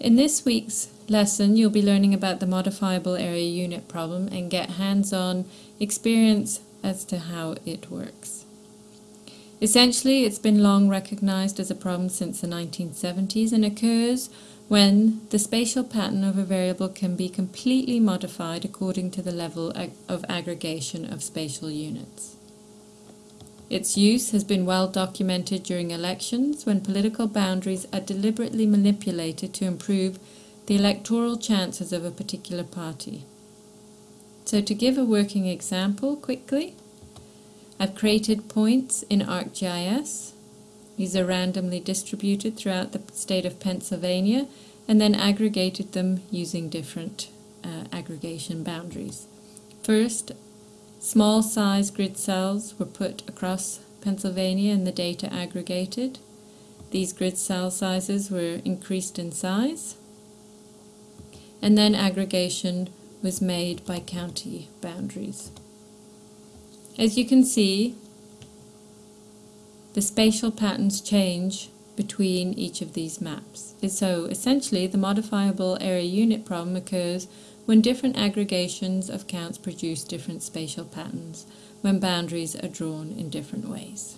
In this week's lesson, you'll be learning about the modifiable areal unit problem and get hands-on experience as to how it works. Essentially, it's been long recognized as a problem since the 1970s and occurs when the spatial pattern of a variable can be completely modified according to the level of aggregation of spatial units. Its use has been well documented during elections when political boundaries are deliberately manipulated to improve the electoral chances of a particular party. So to give a working example quickly, I've created points in ArcGIS. These are randomly distributed throughout the state of Pennsylvania and then aggregated them using different uh, aggregation boundaries. First, small size grid cells were put across Pennsylvania and the data aggregated. These grid cell sizes were increased in size and then aggregation was made by county boundaries. As you can see, the spatial patterns change between each of these maps. So essentially, the modifiable areal unit problem occurs when different aggregations of counts produce different spatial patterns, when boundaries are drawn in different ways.